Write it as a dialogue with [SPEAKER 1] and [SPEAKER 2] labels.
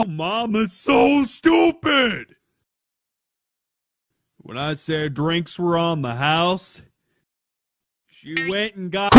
[SPEAKER 1] Oh, Mama's so stupid. When I said drinks were on the house, she went and got.